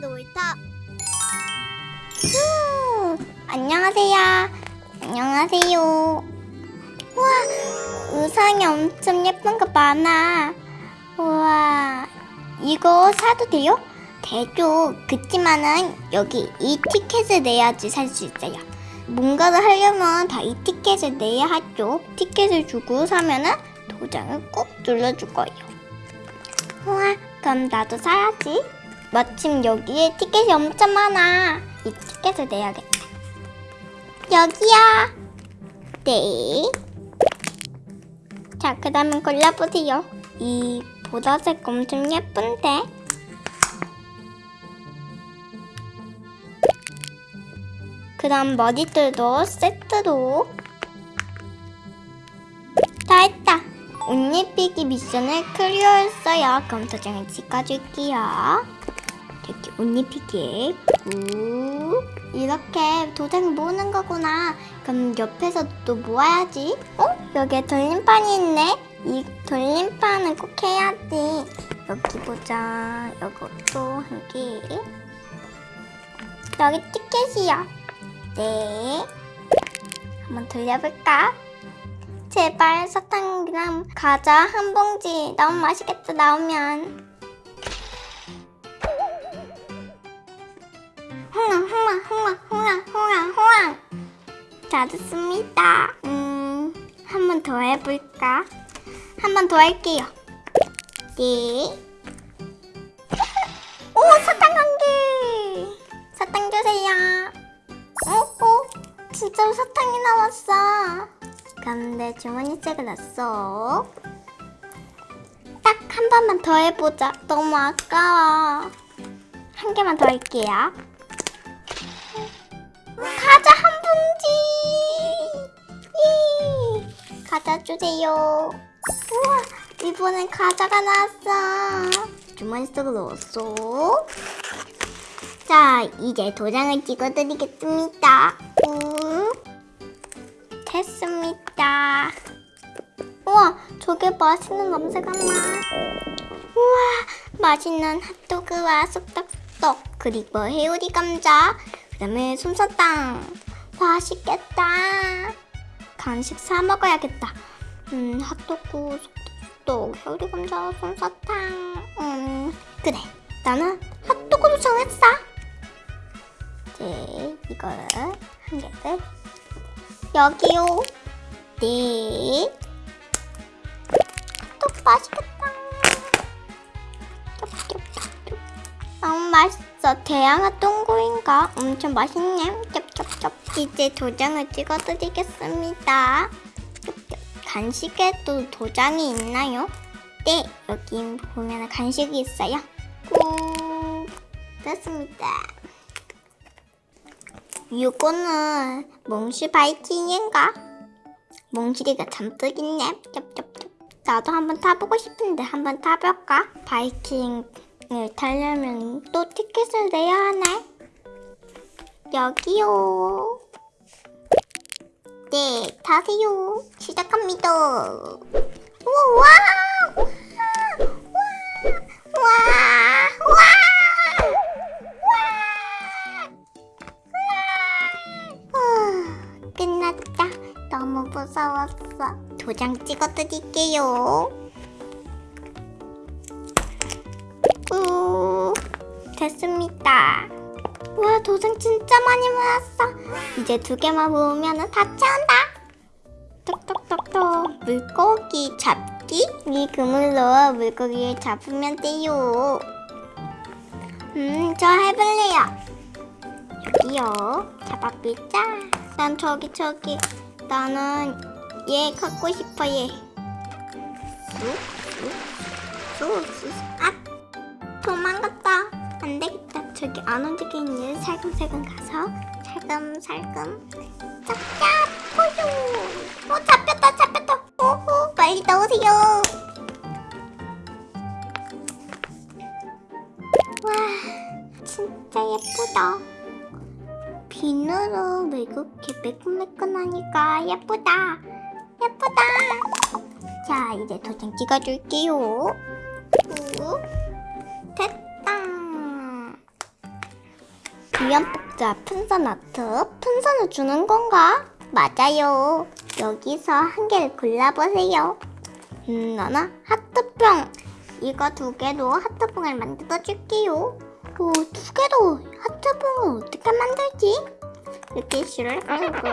놀이터 후, 안녕하세요. 안녕하세요. 우와 의상이 엄청 예쁜 거 많아. 우와 이거 사도 돼요? 되죠. 그치만은 여기 이 티켓을 내야지 살 수 있어요. 뭔가를 하려면 다 이 티켓을 내야 하죠. 티켓을 주고 사면은 도장을 꾹 눌러줄 거예요. 우와, 그럼 나도 사야지. 마침 여기에 티켓이 엄청 많아. 이 티켓을 내야겠다. 여기야. 네. 자, 그 다음에 골라보세요. 이 보라색 엄청 예쁜데? 그 다음 머리들도 세트로. 다 했다. 옷 입히기 미션을 클리어했어요. 그럼 도장을 찍어줄게요. 이렇게 옷 입히기에 꾹 이렇게 도장 모으는 거구나. 그럼 옆에서 또 모아야지. 어? 여기에 돌림판이 있네. 이 돌림판을 꼭 해야지. 여기 보자. 이것도 한 개. 여기 티켓이요. 네. 한번 돌려볼까? 제발 사탕이랑 과자 한 봉지 너무 맛있겠다 나오면 홍랑 홍랑 홍랑 홍랑 홍랑 홍랑 다 됐습니다 음 한 번 더 해볼까 한 번 더 할게요 네 오 사탕 한개 사탕 주세요 어? 어? 진짜로 사탕이 나왔어 그럼 내 주머니책을 놨어. 딱 한 번만 더 해보자. 너무 아까워. 한 개만 더 할게요. 예! 과자 주세요. 우와, 이번엔 과자가 나왔어. 주머니 속에 넣었어. 자, 이제 도장을 찍어드리겠습니다. 우. 됐습니다. 우와, 저게 맛있는 냄새가 나. 우와, 맛있는 핫도그와 쑥떡떡 그리고 해오리 감자, 그 다음에 솜사탕. 맛있겠다. 간식 사 먹어야겠다. 음, 핫도그, 쑥떡떡, 해오리 감자, 솜사탕. 음, 그래. 나는 핫도그로 정했어. 이제 이거를 한 개를 여기요. 네. 또 맛있겠다. 너무 맛있어. 대양아 똥구인가? 엄청 맛있네. 이제 도장을 찍어드리겠습니다. 간식에도 도장이 있나요? 네, 여기 보면 간식이 있어요. 꾹. 됐습니다. 이거는 몽실 바이킹인가? 몽실이가 잔뜩 있네. 나도 한번 타보고 싶은데 한번 타볼까? 바이킹을 타려면 또 티켓을 내야 하네. 여기요. 네, 타세요. 시작합니다. 우와! 와! 와! 와! 후, 끝났다. 너무 무서웠어. 도장 찍어 드릴게요. 우, 됐습니다. 와, 도장 진짜 많이 모았어. 이제 두 개만 모으면 다 채운다. 톡톡톡톡. 물고기 잡기? 이 그물로 물고기를 잡으면 돼요. 음, 저 해볼래요. 여기요. 잡아보자. 난 저기 저기. 나는 얘 갖고 싶어 얘. 쑥쑥쑥쑥 아 도망갔다. 안 되겠다. 저기 안 움직이는 얘 살금살금 가서 살금살금 잡자 포유. 어 잡혔다 잡혔다. 오호 빨리 나오세요. 와 진짜 예쁘다. 비누로 왜 그렇게 매끈매끈하니까 예쁘다. 예쁘다. 자, 이제 도장 찍어줄게요. 귀염 복자 풍선 아트 풍선을 주는 건가? 맞아요. 여기서 한 개를 골라보세요. 음, 나나 하트병. 이거 두 개로 하트병을 만들어 줄게요. 오, 두 개로 하트병을 어떻게 만들지? 이렇게 줄을 끌고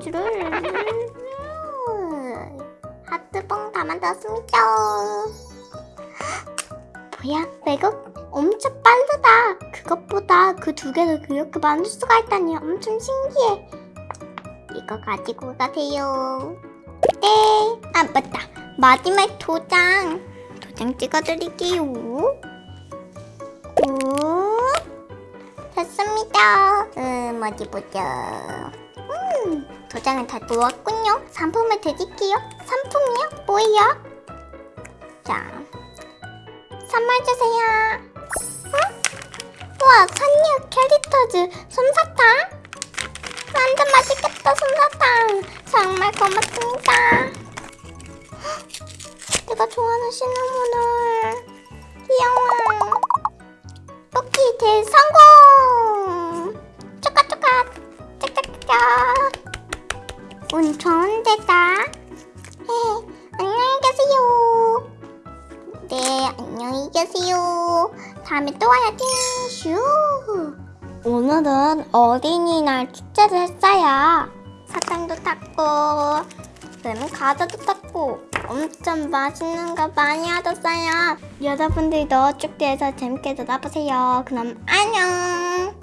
줄을 하트병 다 만들었습니다. 뭐야, 외국 엄청 빠르다. 그것보다 그 두 개를 그렇게 만들 수가 있다니 엄청 신기해. 이거 가지고 가세요. 네. 아, 맞다. 마지막 도장. 도장 찍어드릴게요. 오. 됐습니다. 음, 어디 보자. 음, 도장은 다 놓았군요. 상품을 드릴게요. 상품이요? 뭐예요? 자, 선물 주세요. 응? 우와, 선녀 캐릭터즈 솜사탕. 완전 맛있겠다, 솜사탕. 정말 고맙습니다. 헉, 내가 좋아하는 시나몬을. 귀여워. 뽑기 대성공! 쪼까쪼까, 짝짝짝. 운 좋은 데다. 네, 안녕히 계세요. 네, 안녕히 계세요. 다음에 또 와야지. 슈. 오늘은 어린이날 축제를 했어요. 사탕도 탔고, 뱀 과자도 탔고, 엄청 맛있는 거 많이 얻었어요. 여러분들도 축제에서 재밌게 놀아보세요. 그럼 안녕.